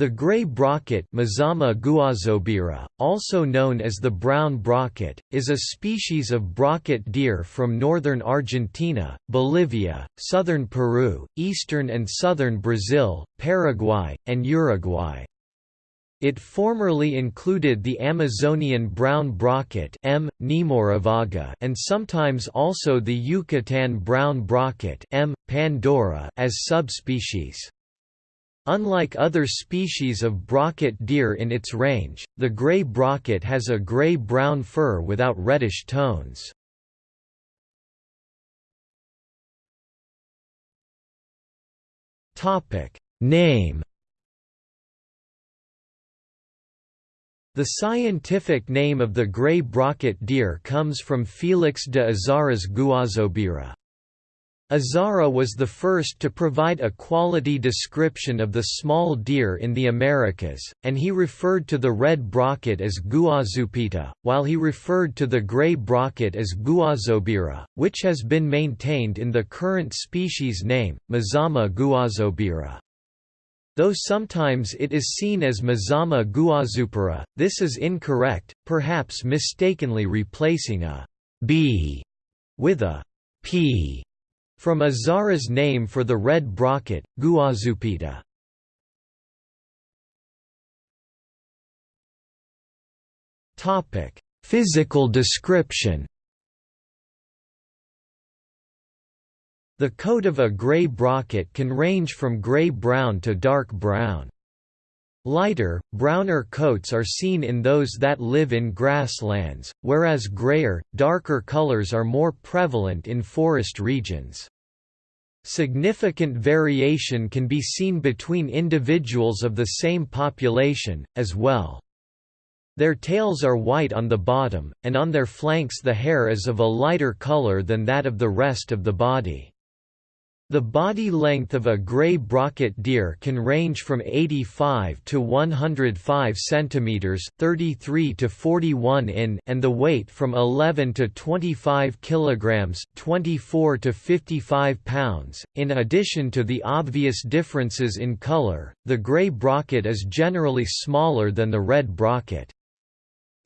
The gray brocket also known as the brown brocket, is a species of brocket deer from northern Argentina, Bolivia, southern Peru, eastern and southern Brazil, Paraguay, and Uruguay. It formerly included the Amazonian brown brocket M. and sometimes also the Yucatan brown brocket M. pandora as subspecies. Unlike other species of brocket deer in its range, the gray brocket has a gray-brown fur without reddish tones. Name The scientific name of the gray brocket deer comes from Felix de Azara's Guazobira. Azara was the first to provide a quality description of the small deer in the Americas, and he referred to the red brocket as Guazupita, while he referred to the gray brocket as Guazobira, which has been maintained in the current species name, Mazama gouazoubira. Though sometimes it is seen as Mazama gouazoupira, this is incorrect, perhaps mistakenly replacing a b with a p from Azara's name for the red brocket, Guazupita. Physical description The coat of a gray brocket can range from gray-brown to dark brown. Lighter, browner coats are seen in those that live in grasslands, whereas grayer, darker colors are more prevalent in forest regions. Significant variation can be seen between individuals of the same population, as well. Their tails are white on the bottom, and on their flanks the hair is of a lighter color than that of the rest of the body. The body length of a gray brocket deer can range from 85 to 105 centimeters, 33 to 41 in, and the weight from 11 to 25 kilograms, 24 to 55 pounds. In addition to the obvious differences in color, the gray brocket is generally smaller than the red brocket.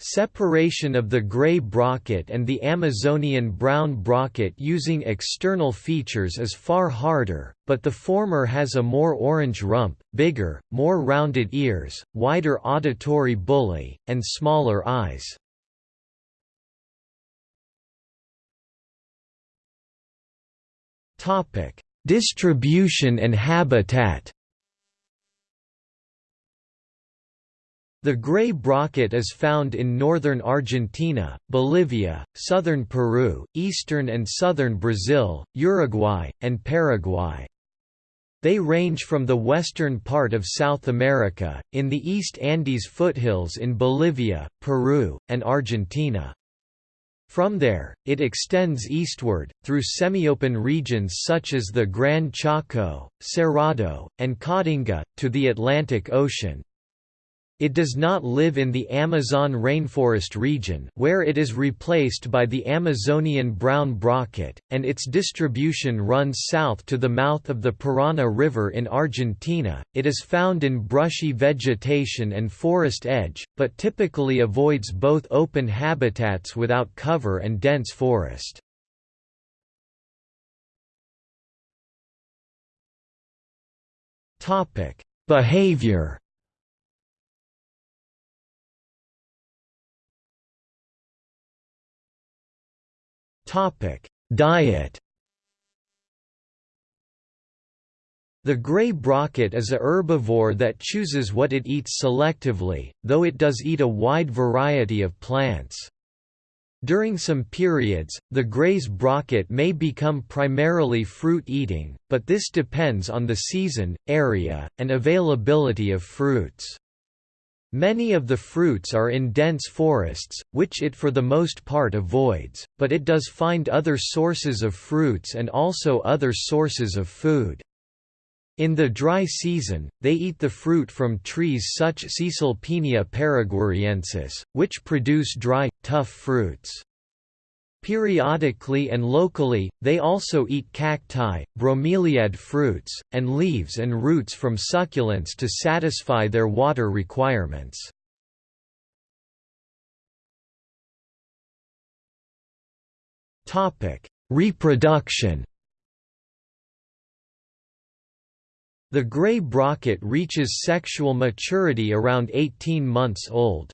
Separation of the gray brocket and the Amazonian brown brocket using external features is far harder, but the former has a more orange rump, bigger, more rounded ears, wider auditory bullae, and smaller eyes. Distribution and habitat The gray brocket is found in northern Argentina, Bolivia, southern Peru, eastern and southern Brazil, Uruguay, and Paraguay. They range from the western part of South America, in the East Andes foothills in Bolivia, Peru, and Argentina. From there, it extends eastward, through semi-open regions such as the Gran Chaco, Cerrado, and Caatinga, to the Atlantic Ocean. It does not live in the Amazon rainforest region where it is replaced by the Amazonian brown brocket, and its distribution runs south to the mouth of the Parana River in Argentina. It is found in brushy vegetation and forest edge, but typically avoids both open habitats without cover and dense forest. Topic: Behavior Diet The gray brocket is a herbivore that chooses what it eats selectively, though it does eat a wide variety of plants. During some periods, the gray's brocket may become primarily fruit-eating, but this depends on the season, area, and availability of fruits. Many of the fruits are in dense forests, which it for the most part avoids, but it does find other sources of fruits and also other sources of food. In the dry season, they eat the fruit from trees such as Caesalpinia paraguariensis, which produce dry, tough fruits. Periodically and locally, they also eat cacti, bromeliad fruits, and leaves and roots from succulents to satisfy their water requirements. Reproduction The gray brocket reaches sexual maturity around 18 months old.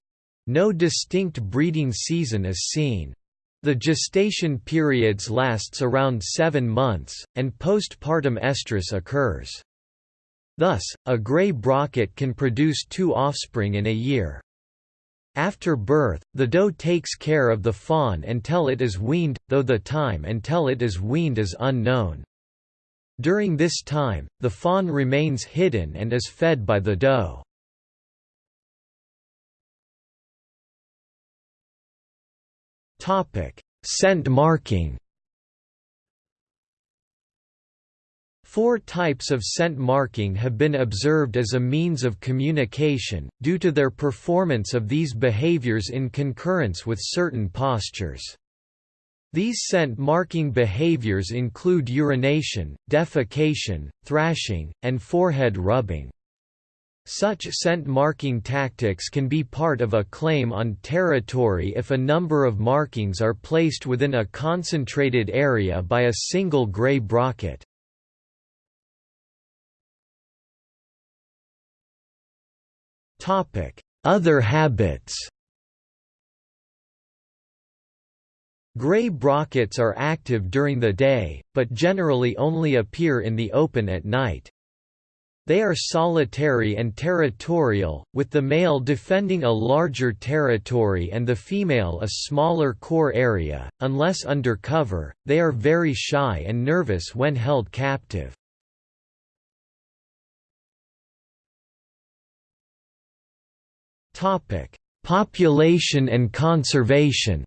No distinct breeding season is seen. The gestation periods lasts around seven months, and postpartum estrus occurs. Thus, a gray brocket can produce two offspring in a year. After birth, the doe takes care of the fawn until it is weaned, though the time until it is weaned is unknown. During this time, the fawn remains hidden and is fed by the doe. Topic: Scent marking. Four types of scent marking have been observed as a means of communication, due to their performance of these behaviors in concurrence with certain postures. These scent marking behaviors include urination, defecation, thrashing, and forehead rubbing. Such scent marking tactics can be part of a claim on territory if a number of markings are placed within a concentrated area by a single gray brocket. Other habits Gray brockets are active during the day, but generally only appear in the open at night. They are solitary and territorial, with the male defending a larger territory and the female a smaller core area. Unless under cover, they are very shy and nervous when held captive. Topic: Population and conservation.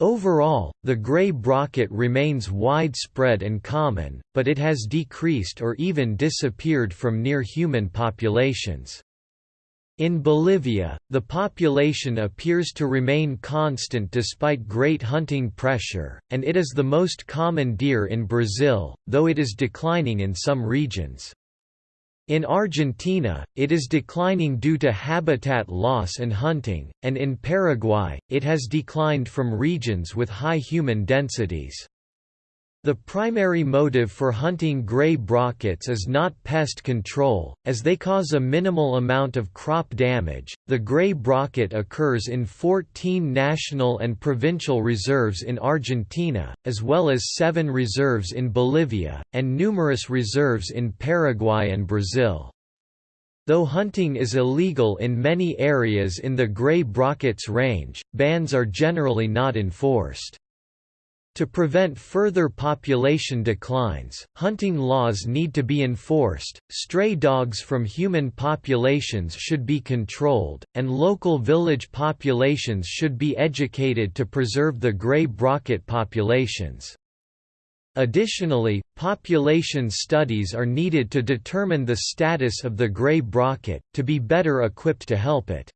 Overall, the gray brocket remains widespread and common, but it has decreased or even disappeared from near-human populations. In Bolivia, the population appears to remain constant despite great hunting pressure, and it is the most common deer in Brazil, though it is declining in some regions. In Argentina, it is declining due to habitat loss and hunting, and in Paraguay, it has declined from regions with high human densities. The primary motive for hunting gray brockets is not pest control, as they cause a minimal amount of crop damage. The gray brocket occurs in 14 national and provincial reserves in Argentina, as well as seven reserves in Bolivia, and numerous reserves in Paraguay and Brazil. Though hunting is illegal in many areas in the gray brocket's range, bans are generally not enforced. To prevent further population declines, hunting laws need to be enforced, stray dogs from human populations should be controlled, and local village populations should be educated to preserve the gray brocket populations. Additionally, population studies are needed to determine the status of the gray brocket, to be better equipped to help it.